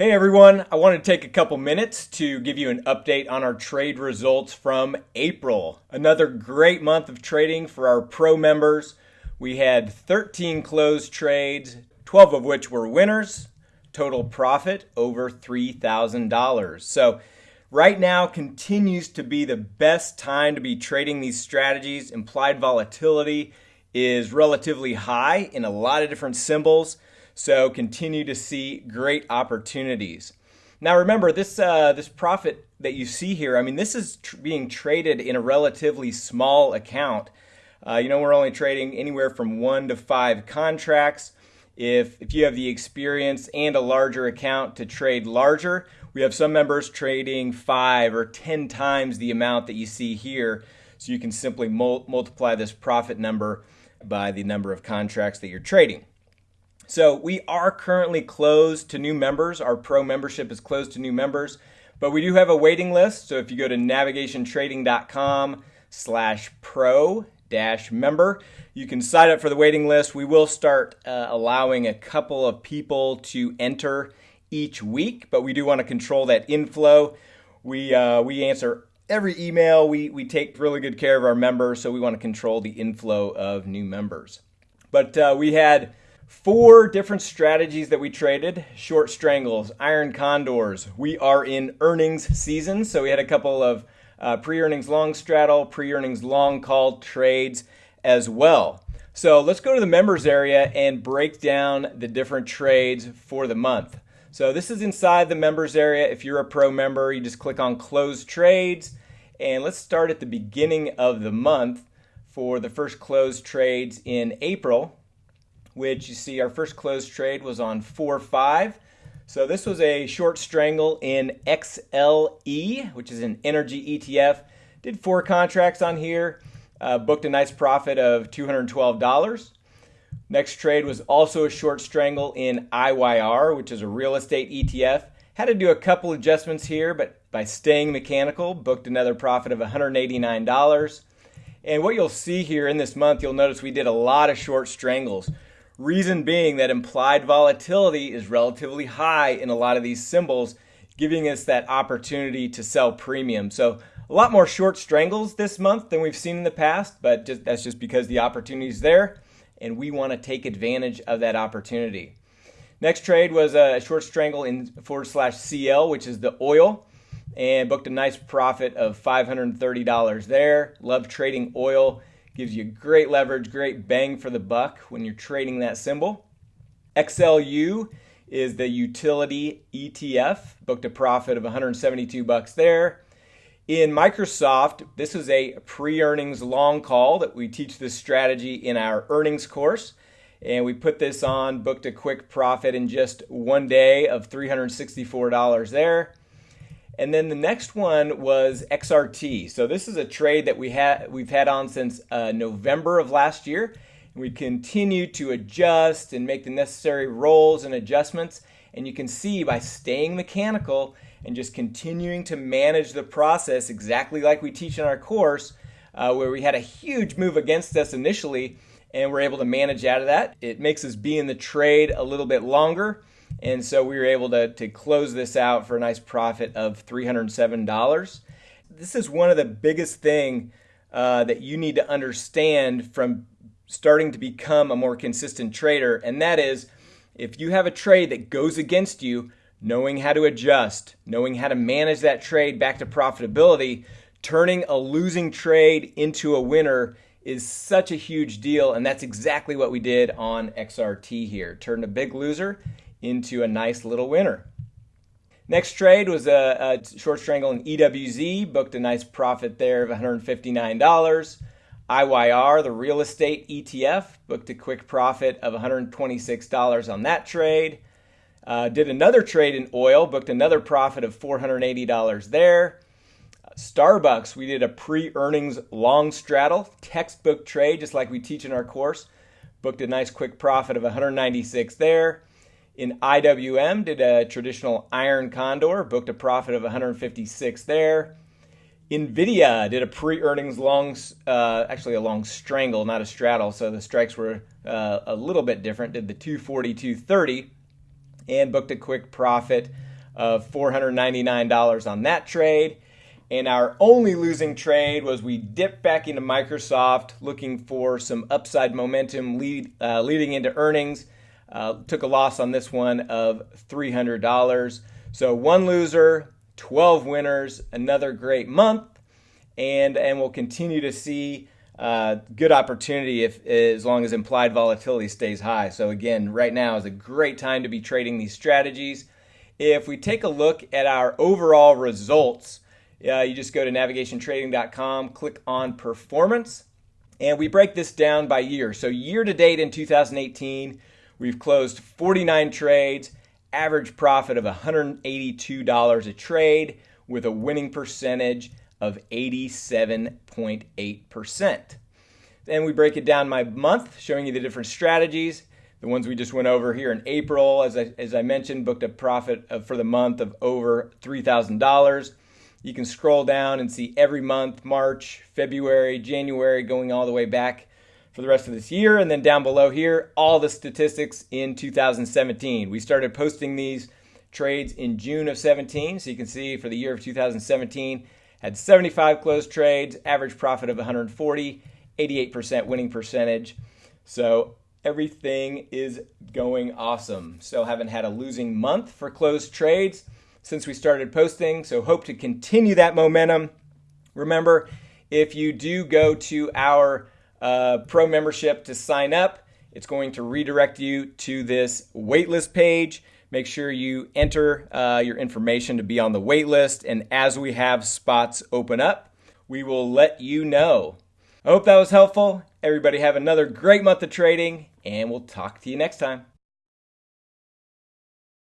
Hey everyone, I want to take a couple minutes to give you an update on our trade results from April. Another great month of trading for our pro members. We had 13 closed trades, 12 of which were winners, total profit over $3,000. So, right now continues to be the best time to be trading these strategies. Implied volatility is relatively high in a lot of different symbols. So continue to see great opportunities. Now remember this uh, this profit that you see here. I mean, this is tr- being traded in a relatively small account. Uh, you know, we're only trading anywhere from one to five contracts. If if you have the experience and a larger account to trade larger, we have some members trading five or ten times the amount that you see here. So you can simply mul- multiply this profit number by the number of contracts that you're trading. So we are currently closed to new members. Our pro membership is closed to new members, but we do have a waiting list. So if you go to navigationtrading.com slash pro dash member, you can sign up for the waiting list. We will start uh, allowing a couple of people to enter each week, but we do want to control that inflow. We, uh, we answer every email. We, we take really good care of our members, so we want to control the inflow of new members. But uh, we had four different strategies that we traded short strangles, iron condors. We are in earnings season, so we had a couple of uh, pre earnings long straddle, pre earnings long call trades as well. So let's go to the members area and break down the different trades for the month. So this is inside the members area. If you're a pro member, you just click on close trades. And let's start at the beginning of the month for the first closed trades in April which you see our first closed trade was on 4-5. So this was a short strangle in XLE, which is an energy ETF. Did four contracts on here, uh, booked a nice profit of $212. Next trade was also a short strangle in IYR, which is a real estate ETF. Had to do a couple adjustments here, but by staying mechanical, booked another profit of $189. And what you'll see here in this month, you'll notice we did a lot of short strangles. Reason being that implied volatility is relatively high in a lot of these symbols, giving us that opportunity to sell premium. So a lot more short strangles this month than we've seen in the past, but just, that's just because the opportunity is there and we want to take advantage of that opportunity. Next trade was a short strangle in forward slash CL, which is the oil, and booked a nice profit of $530 there. Love trading oil Gives you great leverage, great bang for the buck when you're trading that symbol. XLU is the utility ETF, booked a profit of 172 bucks there. In Microsoft, this is a pre-earnings long call that we teach this strategy in our earnings course. And we put this on, booked a quick profit in just one day of $364 there. And then the next one was XRT. So this is a trade that we had we've had on since uh, November of last year. We continue to adjust and make the necessary rolls and adjustments. And you can see by staying mechanical and just continuing to manage the process exactly like we teach in our course, uh, where we had a huge move against us initially and we're able to manage out of that. It makes us be in the trade a little bit longer and so we were able to, to close this out for a nice profit of $307. This is one of the biggest thing uh, that you need to understand from starting to become a more consistent trader. And that is if you have a trade that goes against you, knowing how to adjust, knowing how to manage that trade back to profitability, turning a losing trade into a winner is such a huge deal. And that's exactly what we did on XRT here. Turned a big loser into a nice little winner. Next trade was a, a short strangle in EWZ, booked a nice profit there of $159. IYR, the real estate ETF, booked a quick profit of $126 on that trade. Uh, did another trade in oil, booked another profit of $480 there. Starbucks, we did a pre earnings long straddle, textbook trade, just like we teach in our course. Booked a nice quick profit of $196 there. In IWM, did a traditional iron condor, booked a profit of 156 there. Nvidia did a pre-earnings long, uh, actually a long strangle, not a straddle, so the strikes were uh, a little bit different. Did the 240, 230, and booked a quick profit of $499 on that trade. And our only losing trade was we dipped back into Microsoft looking for some upside momentum lead, uh, leading into earnings. Uh, took a loss on this one of $300. So one loser, 12 winners, another great month. And, and we'll continue to see uh, good opportunity if as long as implied volatility stays high. So again, right now is a great time to be trading these strategies. If we take a look at our overall results, uh, you just go to navigationtrading.com, click on performance, and we break this down by year. So, year to date in 2018, we've closed 49 trades, average profit of $182 a trade, with a winning percentage of 87.8%. Then we break it down by month, showing you the different strategies. The ones we just went over here in April, as I, as I mentioned, booked a profit of, for the month of over $3,000. You can scroll down and see every month March, February, January, going all the way back for the rest of this year. And then down below here, all the statistics in 2017. We started posting these trades in June of 17. So you can see for the year of 2017, had 75 closed trades, average profit of 140, 88% winning percentage. So everything is going awesome. Still haven't had a losing month for closed trades since we started posting. So hope to continue that momentum. Remember, if you do go to our uh, pro membership to sign up, it's going to redirect you to this waitlist page. Make sure you enter uh, your information to be on the waitlist. And as we have spots open up, we will let you know. I hope that was helpful. Everybody have another great month of trading, and we'll talk to you next time.